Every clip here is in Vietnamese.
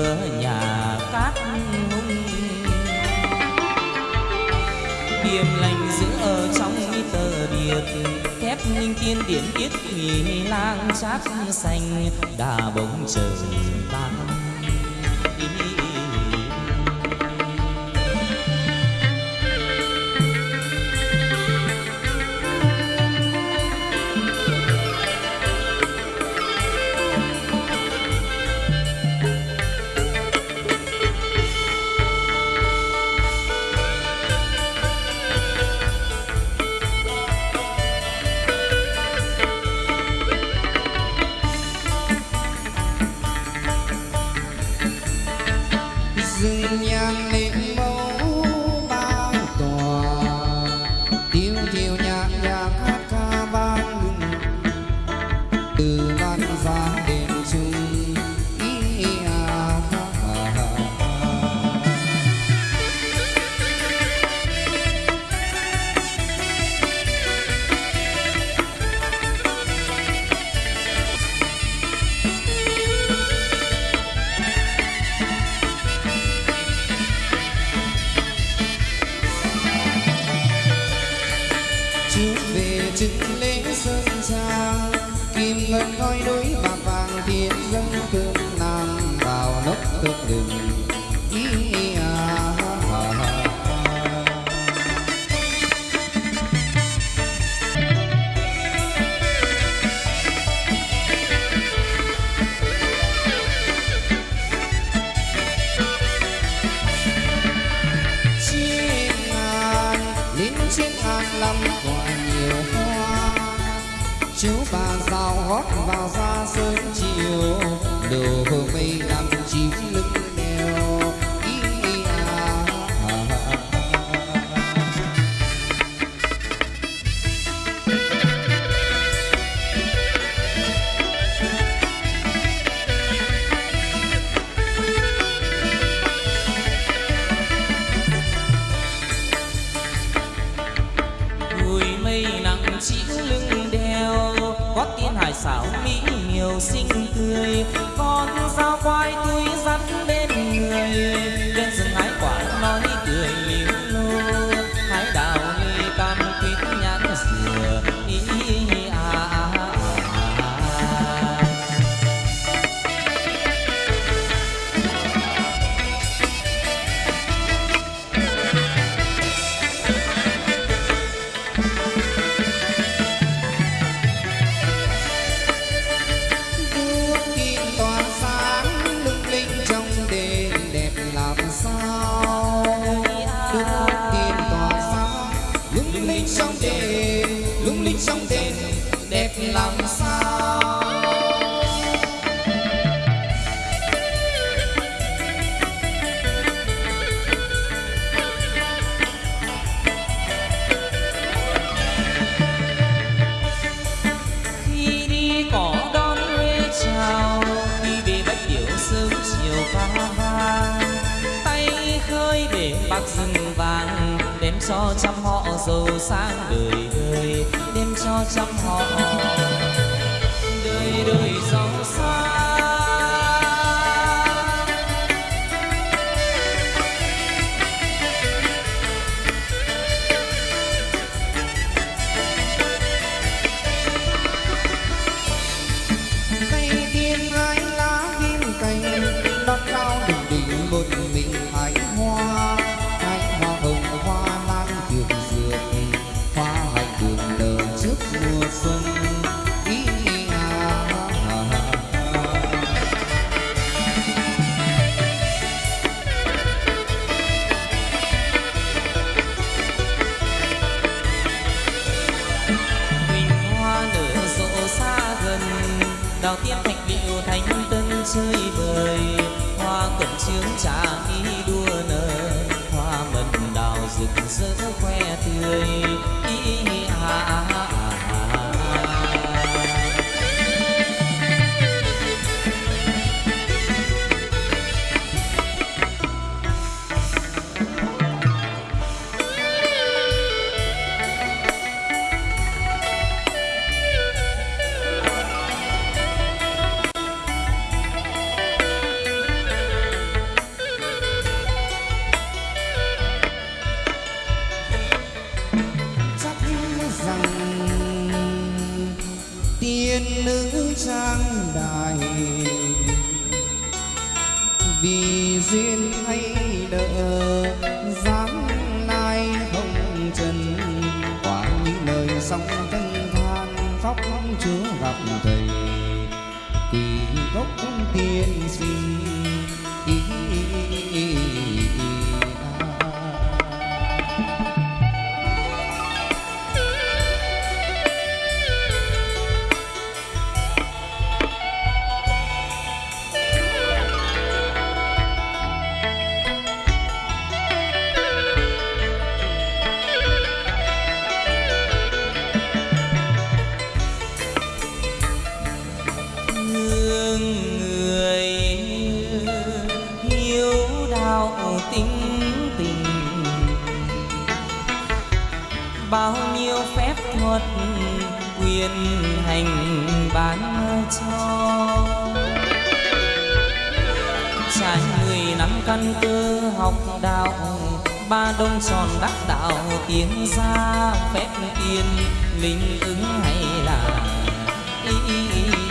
cửa nhà cát hung điềm lành giữ ở trong tờ điệp thép linh tiên điển tiết nghỉ lang chát xanh, đà bóng trời tan. ngôi núi và vàng thiên dân cư rót ra sớm chiều đồ mây hải xảo mỹ miều xinh tươi. Con sao quay tươi rắn bên người. Trên rừng hái quả nói cười liễu lô. Hái đào ly cam quýt nhãn dừa, ý cho trăm họ giàu sang đời đời đem cho trăm họ đào tiên thạch liệu thành tân chơi bời hoa cẩm chướng trà ý đua nở. Hoa mận đào rực rỡ khoe tươi. Ý, ý, tiên nữ trang đài. Vì duyên hay nợ dáng lai hồng trần quả những lời sóng tân than khóc chúa gặp thầy. Quỳ gốc tiên sinh ý, ý, ý, ý, quyền hành bán cho trái người nắm căn cơ học đạo ba đông tròn đắc đạo tiến ra phép tiên linh ứng hay là y, y, y.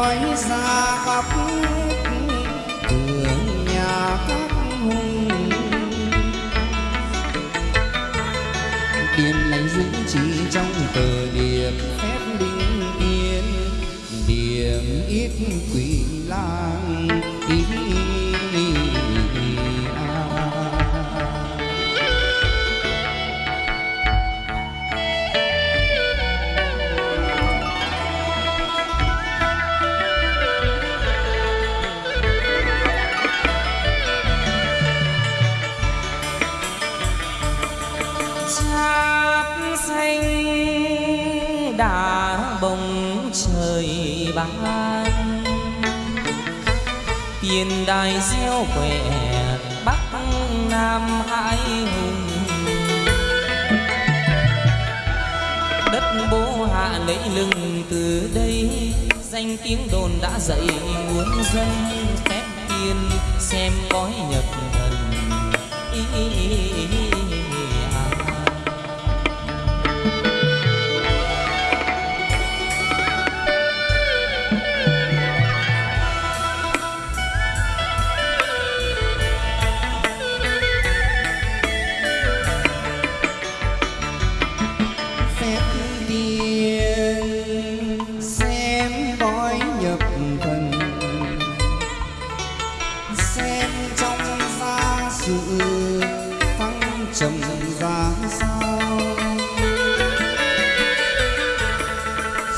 อยสากบ cát xanh đã bồng trời ban. Tiền đài gieo quẻ bắc nam hai hùng. Đất bố hạ lấy lưng từ đây danh tiếng đồn đã dậy muốn dân phép tiên xem bói nhật thần. Ý, ý, ý, ý,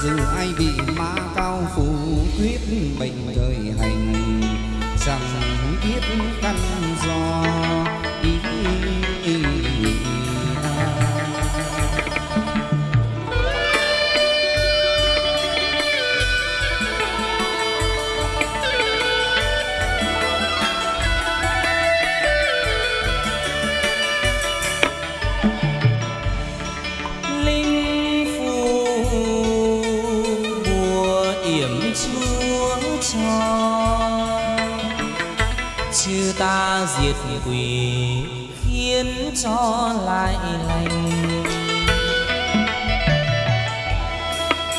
dù ai bị ma cao phủ quyết bệnh đời hành chẳng biết căn do. Diệt quỷ khiến cho lại lành.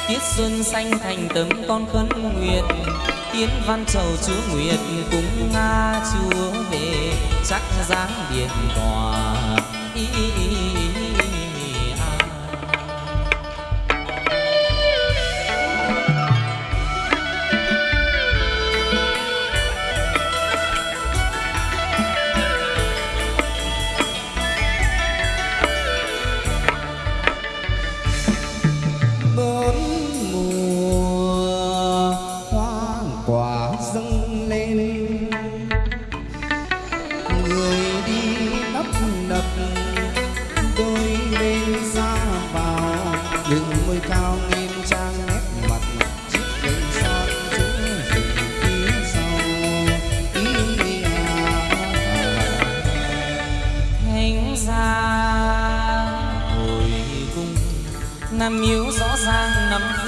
Tiết xuân xanh thành tấm con khấn nguyện tiến văn chầu chúa nguyệt cúng nga chúa về chắc dáng điện tòa ý, ý, ý,